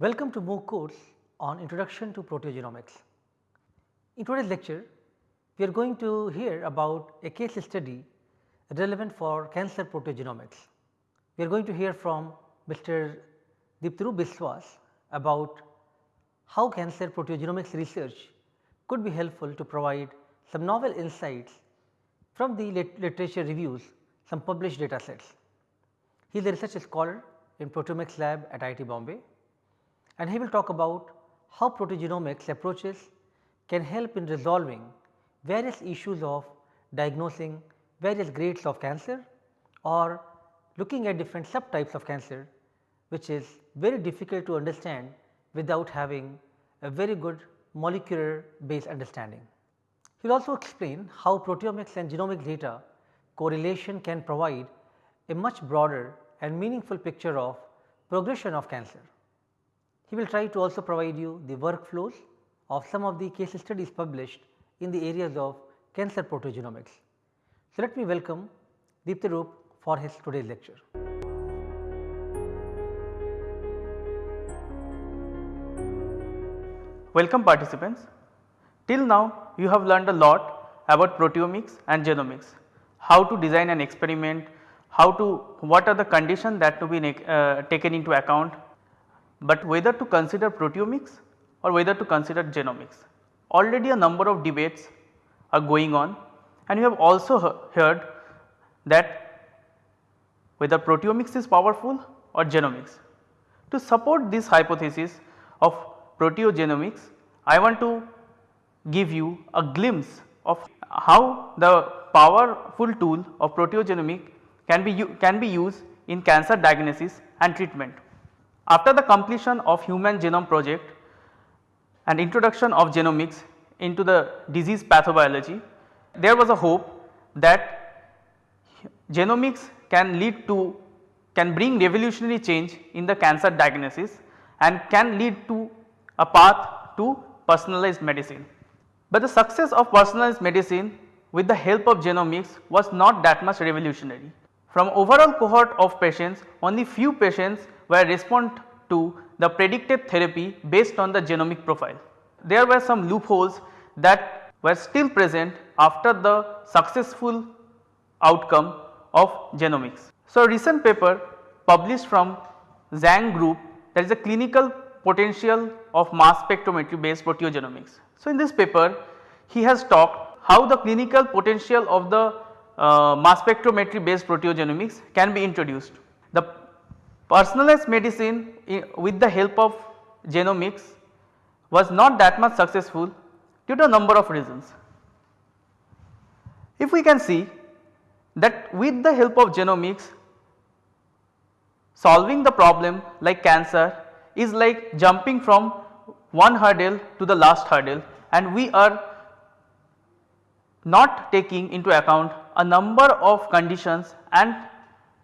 Welcome to MOOC course on Introduction to Proteogenomics. In today's lecture, we are going to hear about a case study relevant for cancer proteogenomics. We are going to hear from Mr. Diptaroop Biswas about how cancer proteogenomics research could be helpful to provide some novel insights from the lit literature reviews some published data sets. He is a research scholar in proteomics lab at IIT Bombay and he will talk about how proteogenomics approaches can help in resolving various issues of diagnosing various grades of cancer or looking at different subtypes of cancer which is very difficult to understand without having a very good molecular based understanding. He will also explain how proteomics and genomic data correlation can provide a much broader and meaningful picture of progression of cancer. He will try to also provide you the workflows of some of the case studies published in the areas of cancer proteogenomics. So, let me welcome Diptaroop for his today's lecture. Welcome participants. Till now you have learned a lot about proteomics and genomics, how to design an experiment, how to what are the conditions that to be uh, taken into account, but whether to consider proteomics or whether to consider genomics. Already a number of debates are going on and you have also heard that whether proteomics is powerful or genomics. To support this hypothesis of proteogenomics, I want to give you a glimpse of how the powerful tool of proteogenomics can be, can be used in cancer diagnosis and treatment. After the completion of human genome project and introduction of genomics into the disease pathobiology, there was a hope that genomics can lead to can bring revolutionary change in the cancer diagnosis and can lead to a path to personalized medicine. But the success of personalized medicine with the help of genomics was not that much revolutionary. From overall cohort of patients only few patients were respond to the predicted therapy based on the genomic profile. There were some loopholes that were still present after the successful outcome of genomics. So, a recent paper published from Zhang group that is a clinical potential of mass spectrometry based proteogenomics. So, in this paper he has talked how the clinical potential of the uh, mass spectrometry based proteogenomics can be introduced. Personalized medicine with the help of genomics was not that much successful due to a number of reasons. If we can see that with the help of genomics solving the problem like cancer is like jumping from one hurdle to the last hurdle and we are not taking into account a number of conditions and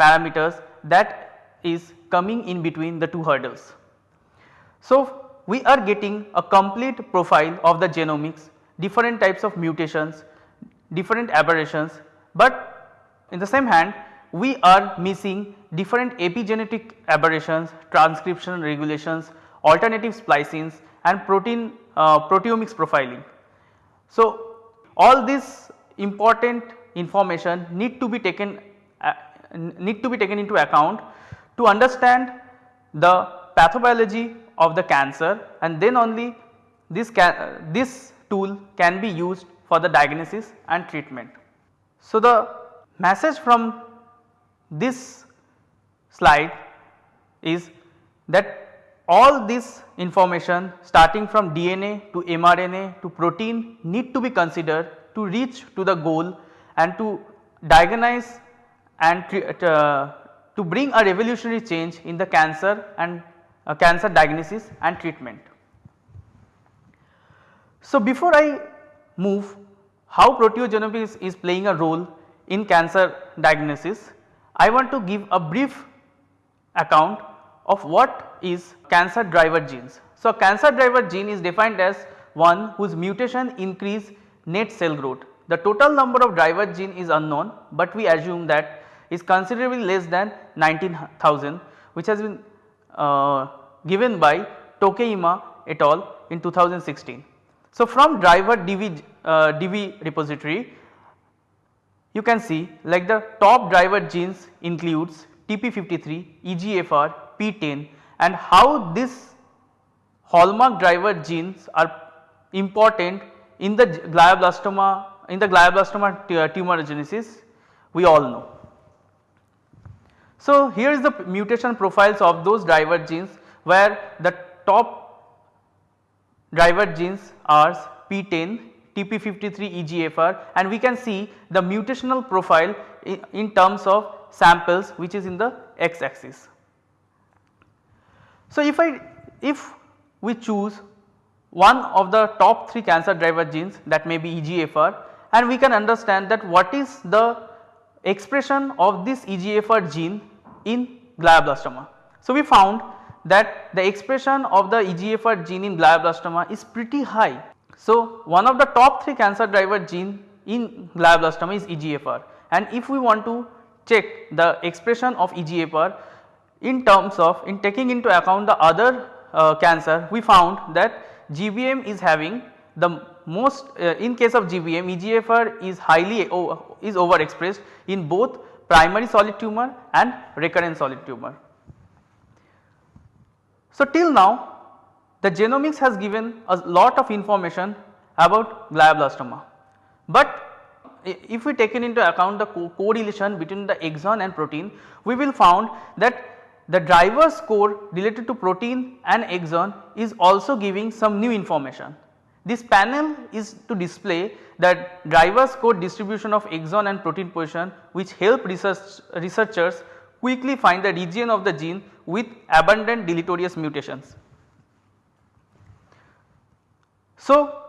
parameters that is coming in between the two hurdles. So, we are getting a complete profile of the genomics, different types of mutations, different aberrations, but in the same hand we are missing different epigenetic aberrations, transcription regulations, alternative splicings and protein uh, proteomics profiling. So, all this important information need to be taken uh, need to be taken into account to understand the pathobiology of the cancer and then only this uh, this tool can be used for the diagnosis and treatment. So, the message from this slide is that all this information starting from DNA to mRNA to protein need to be considered to reach to the goal and to diagnose and uh, to bring a revolutionary change in the cancer and uh, cancer diagnosis and treatment. So, before I move how proteogenomics is playing a role in cancer diagnosis, I want to give a brief account of what is cancer driver genes. So, cancer driver gene is defined as one whose mutation increase net cell growth. The total number of driver gene is unknown, but we assume that is considerably less than 19,000 which has been uh, given by Tokheim et al in 2016. So, from driver DB, uh, DB repository you can see like the top driver genes includes TP53, EGFR, PTEN and how this hallmark driver genes are important in the glioblastoma in the glioblastoma tumorigenesis we all know. So, here is the mutation profiles of those driver genes where the top driver genes are PTEN, TP53 EGFR and we can see the mutational profile in, terms of samples which is in the x axis. So, if I if we choose one of the top 3 cancer driver genes that may be EGFR and we can understand that what is the expression of this EGFR gene in glioblastoma. So, we found that the expression of the EGFR gene in glioblastoma is pretty high. So, one of the top 3 cancer driver gene in glioblastoma is EGFR and if we want to check the expression of EGFR in terms of in taking into account the other uh, cancer we found that GBM is having the most uh, in case of GBM EGFR is highly is overexpressed in both primary solid tumor and recurrent solid tumor. So, till now the genomics has given a lot of information about glioblastoma, but if we take into account the co correlation between the exon and protein we will found that the driver score related to protein and exon is also giving some new information. This panel is to display that driver score distribution of exon and protein position which help research researchers quickly find the region of the gene with abundant deleterious mutations. So,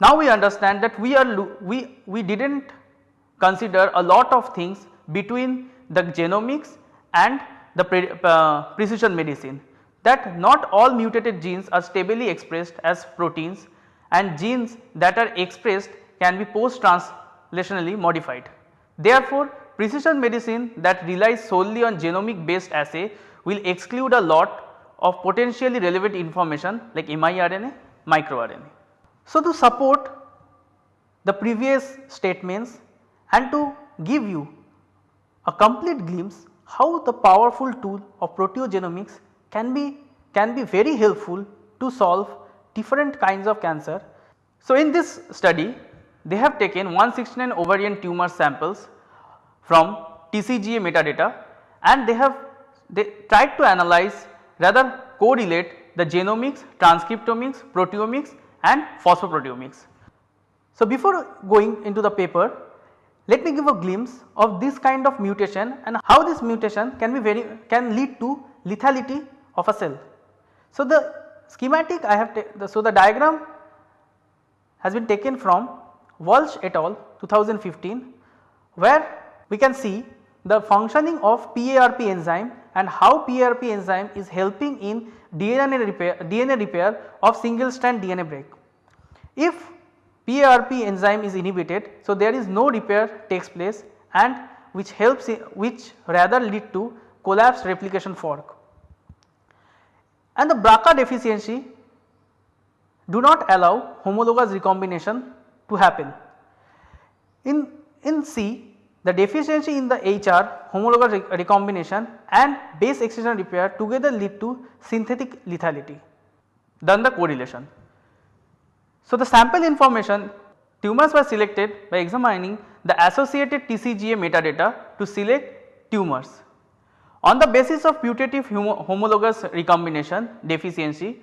now we understand that we are we, we did not consider a lot of things between the genomics and the pre, uh, precision medicine that not all mutated genes are stably expressed as proteins and genes that are expressed can be post translationally modified. Therefore, precision medicine that relies solely on genomic based assay will exclude a lot of potentially relevant information like miRNA, microRNA. So, to support the previous statements and to give you a complete glimpse how the powerful tool of proteogenomics can be can be very helpful to solve different kinds of cancer. So, in this study they have taken 169 ovarian tumor samples from TCGA metadata and they have they tried to analyze rather correlate the genomics, transcriptomics, proteomics and phosphoproteomics. So, before going into the paper let me give a glimpse of this kind of mutation and how this mutation can be very can lead to lethality of a cell. So, the schematic I have the, so the diagram has been taken from Walsh et al 2015 where we can see the functioning of PARP enzyme and how PARP enzyme is helping in DNA repair, DNA repair of single strand DNA break. If PARP enzyme is inhibited. So, there is no repair takes place and which helps which rather lead to collapse replication fork. And the BRCA deficiency do not allow homologous recombination to happen. In, in C the deficiency in the HR homologous recombination and base excision repair together lead to synthetic lethality. Then the correlation. So, the sample information tumors were selected by examining the associated TCGA metadata to select tumors. On the basis of putative homologous recombination deficiency,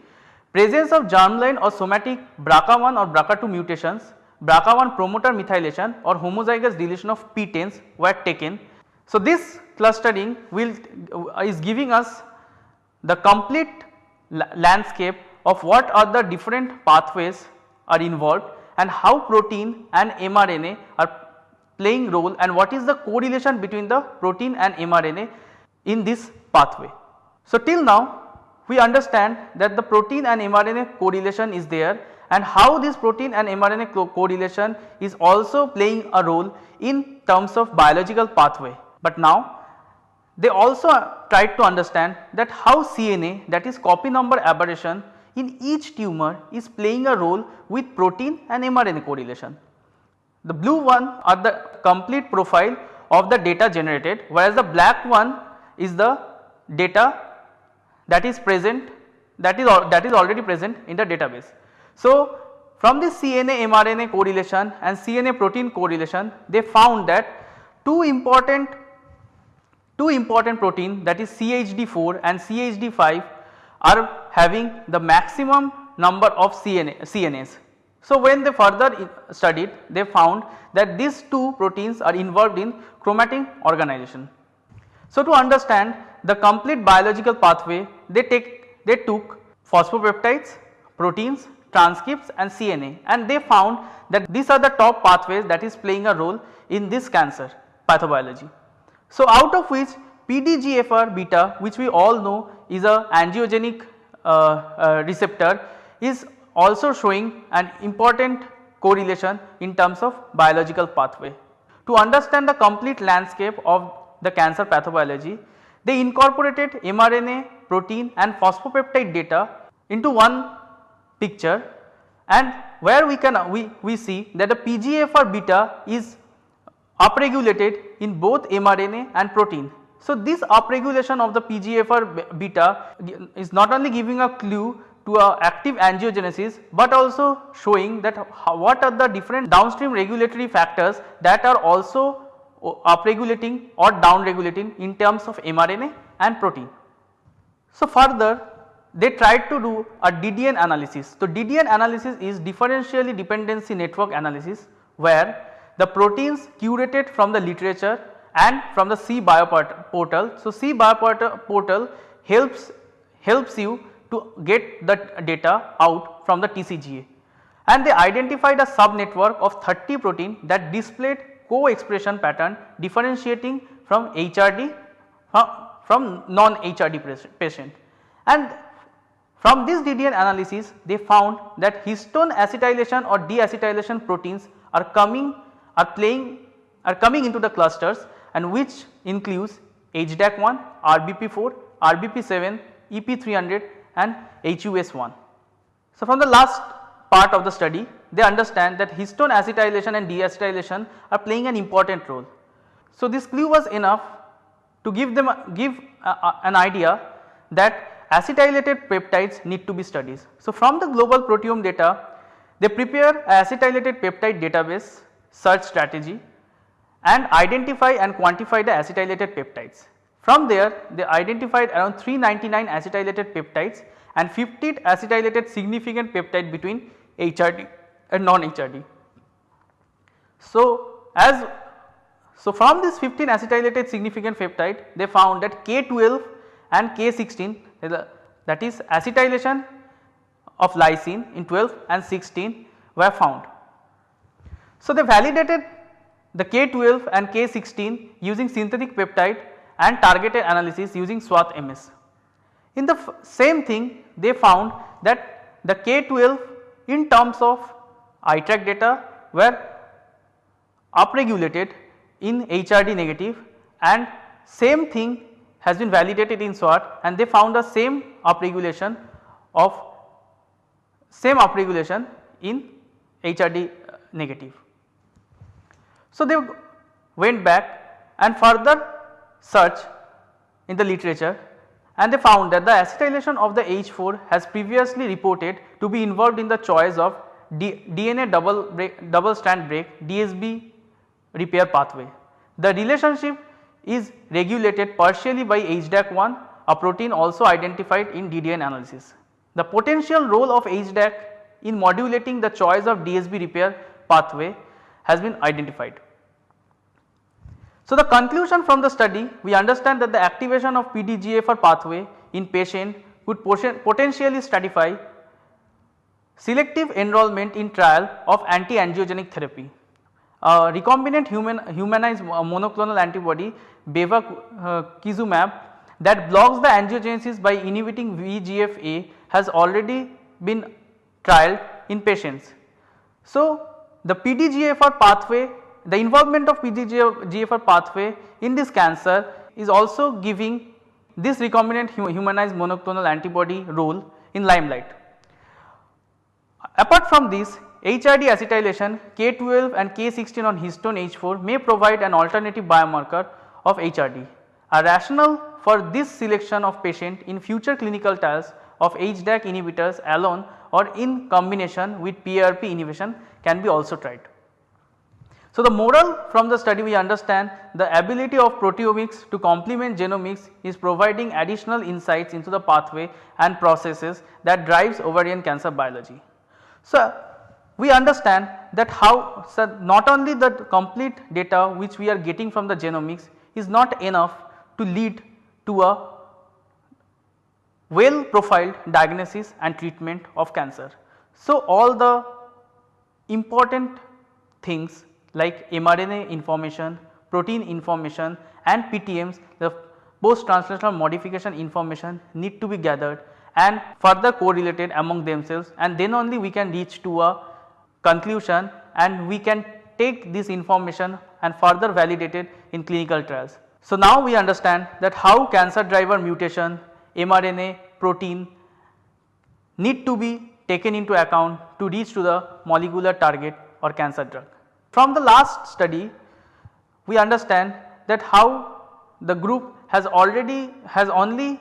presence of germline or somatic BRCA1 or BRCA2 mutations, BRCA1 promoter methylation or homozygous deletion of PTENs were taken. So, this clustering will uh, is giving us the complete landscape of what are the different pathways are involved and how protein and mRNA are playing role and what is the correlation between the protein and mRNA in this pathway. So, till now we understand that the protein and mRNA correlation is there and how this protein and mRNA co correlation is also playing a role in terms of biological pathway. But now they also tried to understand that how CNA that is copy number aberration in each tumor is playing a role with protein and mRNA correlation. The blue one are the complete profile of the data generated whereas the black one is the data that is present that is that is already present in the database. So, from this CNA mRNA correlation and CNA protein correlation they found that two important two important protein that is CHD4 and CHD5 are having the maximum number of CNA, CNAs. So, when they further studied they found that these two proteins are involved in chromatin organization. So, to understand the complete biological pathway they take they took phosphopeptides, proteins, transcripts and CNA and they found that these are the top pathways that is playing a role in this cancer pathobiology. So, out of which PDGFR beta which we all know is a angiogenic uh, uh, receptor is also showing an important correlation in terms of biological pathway. To understand the complete landscape of the cancer pathobiology, they incorporated mRNA, protein and phosphopeptide data into one picture and where we can we, we see that the PGFR beta is upregulated in both mRNA and protein. So, this upregulation of the PGFR beta is not only giving a clue to a active angiogenesis, but also showing that what are the different downstream regulatory factors that are also upregulating or downregulating in terms of mRNA and protein. So, further they tried to do a DDN analysis. So, DDN analysis is differentially dependency network analysis where the proteins curated from the literature and from the C portal. So, C portal helps helps you to get the data out from the TCGA and they identified a subnetwork of 30 protein that displayed co-expression pattern differentiating from HRD from non HRD patient and from this DDN analysis they found that histone acetylation or deacetylation proteins are coming are playing are coming into the clusters and which includes HDAC1, RBP4, RBP7, EP300 and HUS1. So, from the last part of the study they understand that histone acetylation and deacetylation are playing an important role. So, this clue was enough to give them give an idea that acetylated peptides need to be studied. So, from the global proteome data they prepare acetylated peptide database search strategy and identify and quantify the acetylated peptides. From there they identified around 399 acetylated peptides and 50 acetylated significant peptide between HRD and uh, non-HRD. So, as so from this 15 acetylated significant peptide they found that K12 and K16 that is acetylation of lysine in 12 and 16 were found. So, they validated the K12 and K16 using synthetic peptide and targeted analysis using SWATH MS. In the same thing they found that the K12 in terms of iTRAQ data were upregulated in HRD negative and same thing has been validated in SWATH and they found the same upregulation of same upregulation in HRD uh, negative. So, they went back and further search in the literature and they found that the acetylation of the H4 has previously reported to be involved in the choice of D DNA double break, double strand break DSB repair pathway. The relationship is regulated partially by HDAC1 a protein also identified in DDN analysis. The potential role of HDAC in modulating the choice of DSB repair pathway has been identified. So, the conclusion from the study we understand that the activation of PDGFR pathway in patient could potentially stratify selective enrollment in trial of anti-angiogenic therapy. Uh, recombinant human humanized monoclonal antibody bevacizumab uh, that blocks the angiogenesis by inhibiting VEGF-A has already been trialed in patients. So, the PDGFR pathway the involvement of PDGFR pathway in this cancer is also giving this recombinant humanized monoclonal antibody role in limelight. Apart from this HRD acetylation K12 and K16 on histone H4 may provide an alternative biomarker of HRD. A rationale for this selection of patient in future clinical trials of HDAC inhibitors alone or in combination with PRP inhibition can be also tried. So, the moral from the study we understand the ability of proteomics to complement genomics is providing additional insights into the pathway and processes that drives ovarian cancer biology. So, we understand that how so not only the complete data which we are getting from the genomics is not enough to lead to a well profiled diagnosis and treatment of cancer. So, all the important things like mRNA information, protein information and PTMs the post translational modification information need to be gathered and further correlated among themselves and then only we can reach to a conclusion and we can take this information and further validate it in clinical trials. So, now we understand that how cancer driver mutation, mRNA, protein need to be taken into account to reach to the molecular target or cancer drug. From the last study we understand that how the group has already has only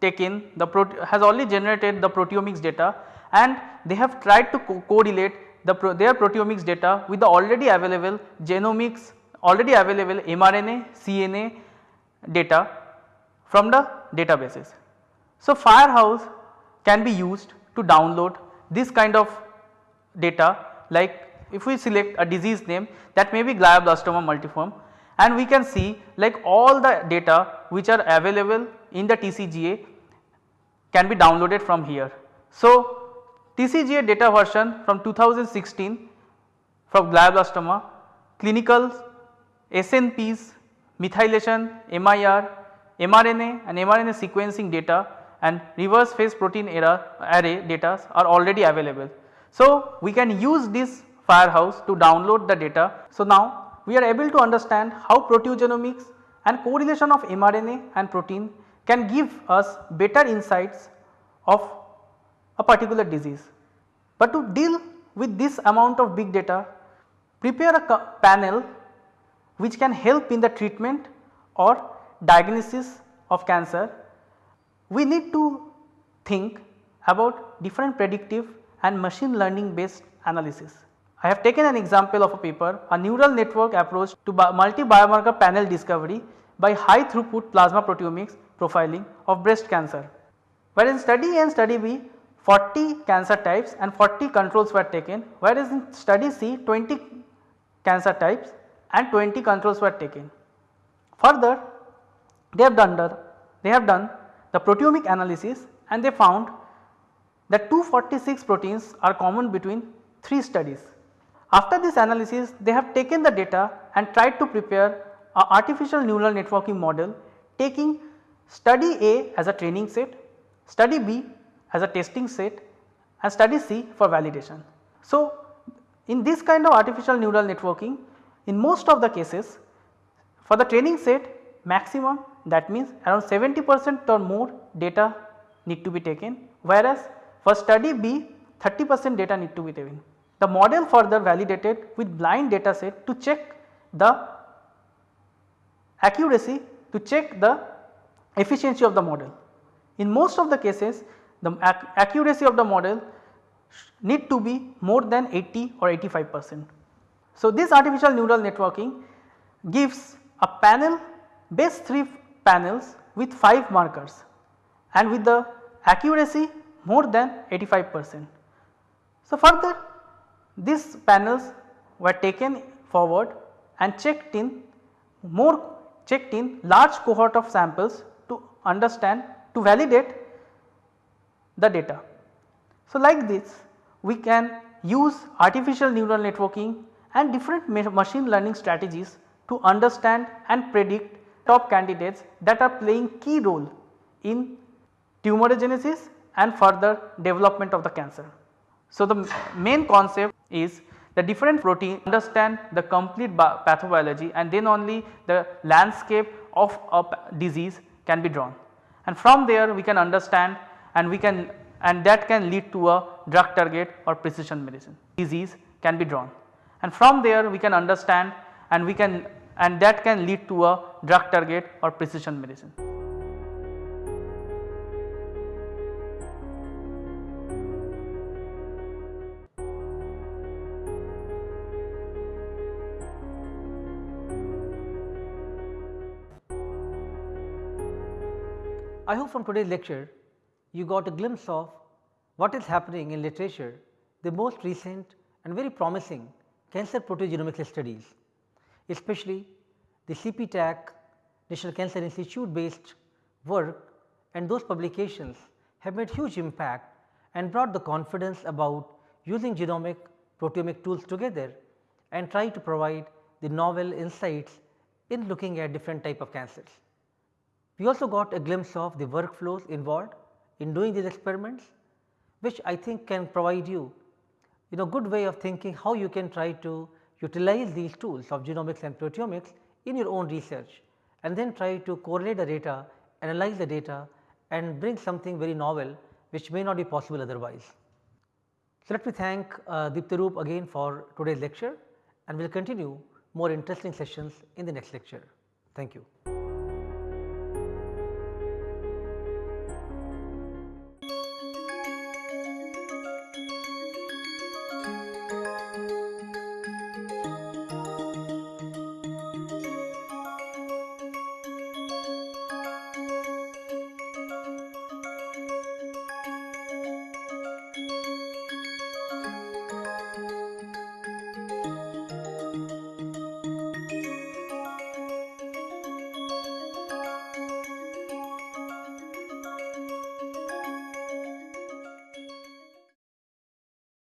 taken the has only generated the proteomics data and they have tried to co correlate the pro their proteomics data with the already available genomics already available mRNA, CNA data from the databases. So, Firehose can be used to download this kind of data like if we select a disease name that may be glioblastoma multiforme and we can see like all the data which are available in the TCGA can be downloaded from here. So, TCGA data version from 2016 from glioblastoma, clinical SNPs, methylation, MIR, mRNA and mRNA sequencing data and reverse phase protein error array data are already available. So, we can use this firehose to download the data. So, now we are able to understand how proteogenomics and correlation of mRNA and protein can give us better insights of a particular disease. But to deal with this amount of big data prepare a panel which can help in the treatment or diagnosis of cancer we need to think about different predictive and machine learning based analysis. I have taken an example of a paper a neural network approach to multi biomarker panel discovery by high throughput plasma proteomics profiling of breast cancer. Whereas in study A and study B 40 cancer types and 40 controls were taken whereas in study C 20 cancer types and 20 controls were taken. Further they have done the, they have done the proteomic analysis and they found that 246 proteins are common between 3 studies. After this analysis they have taken the data and tried to prepare a artificial neural networking model taking study A as a training set, study B as a testing set and study C for validation. So, in this kind of artificial neural networking in most of the cases for the training set maximum that means around 70 percent or more data need to be taken whereas for study B 30 percent data need to be taken. The model further validated with blind data set to check the accuracy to check the efficiency of the model. In most of the cases the ac accuracy of the model need to be more than 80 or 85 percent. So, this artificial neural networking gives a panel base 3 panels with 5 markers and with the accuracy more than 85 percent. So, further these panels were taken forward and checked in more checked in large cohort of samples to understand to validate the data. So, like this we can use artificial neural networking and different machine learning strategies to understand and predict top candidates that are playing key role in tumorigenesis and further development of the cancer. So, the main concept is the different protein understand the complete pathobiology and then only the landscape of a disease can be drawn and from there we can understand and we can and that can lead to a drug target or precision medicine disease can be drawn and from there we can understand and we can and that can lead to a drug target or precision medicine. I hope from today's lecture you got a glimpse of what is happening in literature, the most recent and very promising cancer proteogenomics studies, especially the CPTAC National Cancer Institute based work and those publications have made huge impact and brought the confidence about using genomic proteomic tools together and try to provide the novel insights in looking at different type of cancers. We also got a glimpse of the workflows involved in doing these experiments which I think can provide you in a good way of thinking how you can try to utilize these tools of genomics and proteomics in your own research and then try to correlate the data, analyze the data and bring something very novel which may not be possible otherwise. So, let me thank uh, Diptaroop again for today's lecture and we will continue more interesting sessions in the next lecture. Thank you.